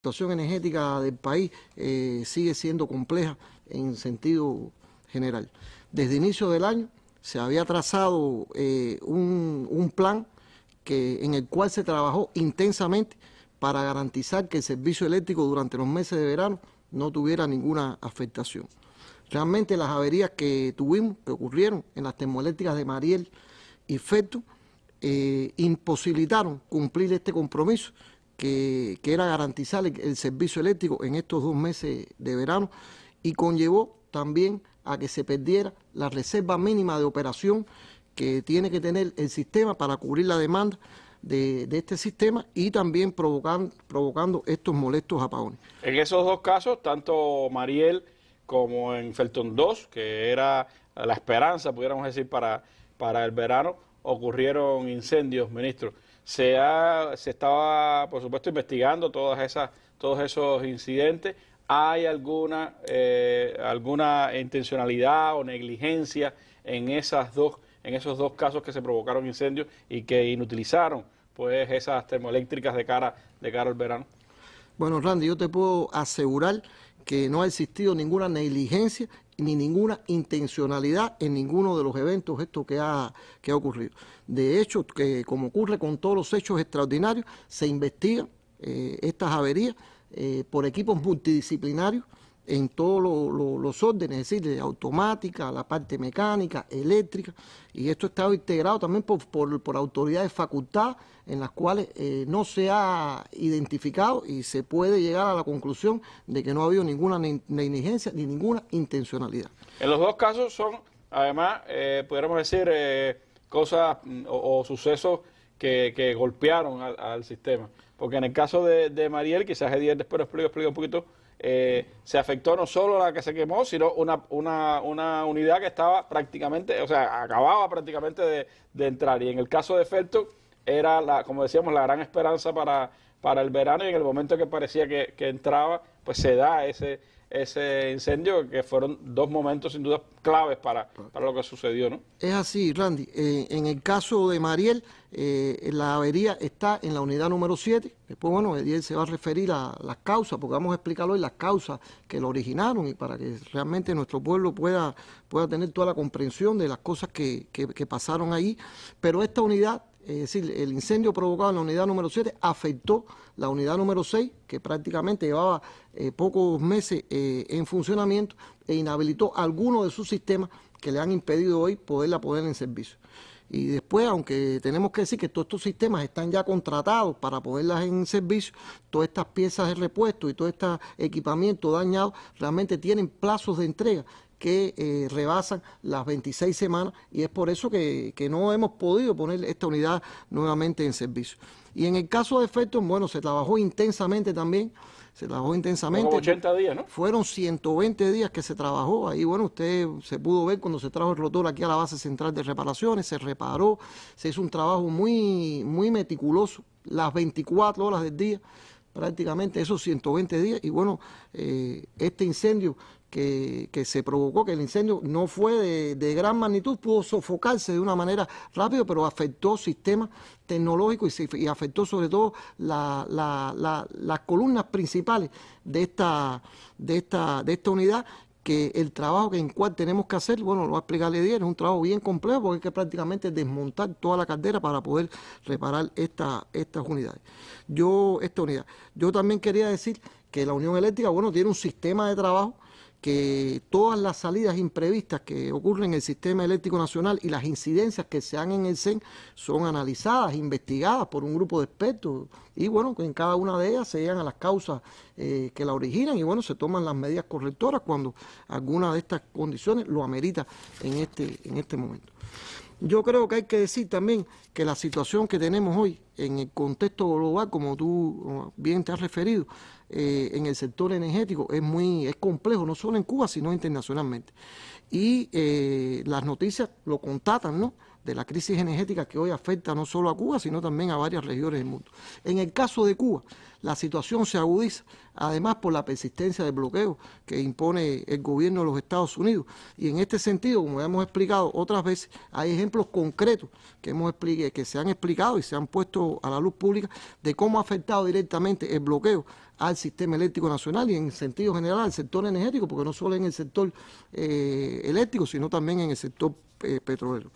situación energética del país eh, sigue siendo compleja en sentido general. Desde inicio del año se había trazado eh, un, un, plan que, en el cual se trabajó intensamente para garantizar que el servicio eléctrico durante los meses de verano no tuviera ninguna afectación. Realmente las averías que tuvimos, que ocurrieron en las termoeléctricas de Mariel y Feto, eh, imposibilitaron cumplir este compromiso que, era garantizar el, servicio eléctrico en estos dos meses de verano y conllevó también a que se perdiera la reserva mínima de operación que tiene que tener el sistema para cubrir la demanda de, este sistema y también provocando, estos molestos apagones. En esos dos casos, tanto Mariel como en Felton 2, que era la esperanza, pudiéramos decir, para, para el verano, ocurrieron incendios, ministro. Se, ha, se estaba, por supuesto, investigando todas esas, todos esos incidentes. ¿Hay alguna, eh, alguna intencionalidad o negligencia en, esas dos, en esos dos casos que se provocaron incendios y que inutilizaron pues, esas termoeléctricas de cara, de cara al verano? Bueno, Randy, yo te puedo asegurar que no ha existido ninguna negligencia ni ninguna intencionalidad en ninguno de los eventos esto que ha, que ha ocurrido. De hecho, que como ocurre con todos los hechos extraordinarios, se investigan eh, estas averías eh, por equipos multidisciplinarios en todos los órdenes, es decir, de automática, la parte mecánica, eléctrica, y esto está integrado también por, autoridades facultadas en las cuales eh, no se ha identificado y se puede llegar a la conclusión de que no ha habido ninguna negligencia ni ninguna intencionalidad. En los dos casos son, además, eh, pudiéramos decir, eh, cosas mm, o, sucesos que, golpearon al, sistema. Porque en el caso de, Mariel, quizás Ediel después lo explico un poquito, eh, se afectó no solo la que se quemó, sino una, una, una, unidad que estaba prácticamente, o sea, acababa prácticamente de, entrar. Y en el caso de Felton, era, la, como decíamos, la gran esperanza para, para el verano y en el momento que parecía que, que entraba, pues se da ese, ese incendio, que fueron dos momentos sin duda claves para, para lo que sucedió, ¿no? Es así, Randy. Eh, en el caso de Mariel, eh, la avería está en la unidad número 7. Después, bueno, Ediel se va a referir a las causas, porque vamos a explicar hoy las causas que lo originaron y para que realmente nuestro pueblo pueda, pueda tener toda la comprensión de las cosas que, que pasaron ahí. Pero esta unidad es decir, el incendio provocado en la unidad número 7 afectó la unidad número 6, que prácticamente llevaba eh, pocos meses eh, en funcionamiento, e inhabilitó algunos de sus sistemas que le han impedido hoy poderla poner en servicio. Y después, aunque tenemos que decir que todos estos sistemas están ya contratados para poderlas en servicio, todas estas piezas de repuesto y todo este equipamiento dañado realmente tienen plazos de entrega que eh, rebasan las 26 semanas y es por eso que, no hemos podido poner esta unidad nuevamente en servicio. Y en el caso de efectos, bueno, se trabajó intensamente también, se trabajó intensamente. Como 80 días, ¿no? Fueron 120 días que se trabajó, ahí bueno, usted se pudo ver cuando se trajo el rotor aquí a la base central de reparaciones, se reparó, se hizo un trabajo muy, muy meticuloso, las 24 horas del día, prácticamente esos 120 días, y bueno, eh, este incendio que, se provocó, que el incendio no fue de, gran magnitud, pudo sofocarse de una manera rápida, pero afectó sistemas tecnológicos y, afectó sobre todo las columnas principales de esta, de, esta, de esta unidad que el trabajo que en cual tenemos que hacer, bueno, lo va a explicarle bien, es un trabajo bien complejo porque hay que prácticamente desmontar toda la caldera para poder reparar esta, estas unidades. Yo, esta unidad. Yo también quería decir que la Unión Eléctrica, bueno, tiene un sistema de trabajo que todas las salidas imprevistas que ocurren en el sistema eléctrico nacional y las incidencias que se dan en el CEN son analizadas, investigadas por un grupo de expertos y bueno, en cada una de ellas se llegan a las causas eh, que la originan y bueno, se toman las medidas correctoras cuando alguna de estas condiciones lo amerita en este, en este momento. Yo creo que hay que decir también que la situación que tenemos hoy en el contexto global, como tú bien te has referido, eh, en el sector energético es muy es complejo, no solo en Cuba, sino internacionalmente. Y eh, las noticias lo contatan, ¿no? De la crisis energética que hoy afecta no solo a Cuba, sino también a varias regiones del mundo. En el caso de Cuba, la situación se agudiza, además por la persistencia del bloqueo que impone el gobierno de los Estados Unidos. Y en este sentido, como hemos explicado otras veces, hay ejemplos concretos que, hemos que se han explicado y se han puesto a la luz pública de cómo ha afectado directamente el bloqueo al sistema eléctrico nacional y en sentido general al sector energético, porque no solo en el sector eh, eléctrico, sino también en el sector eh, petrolero.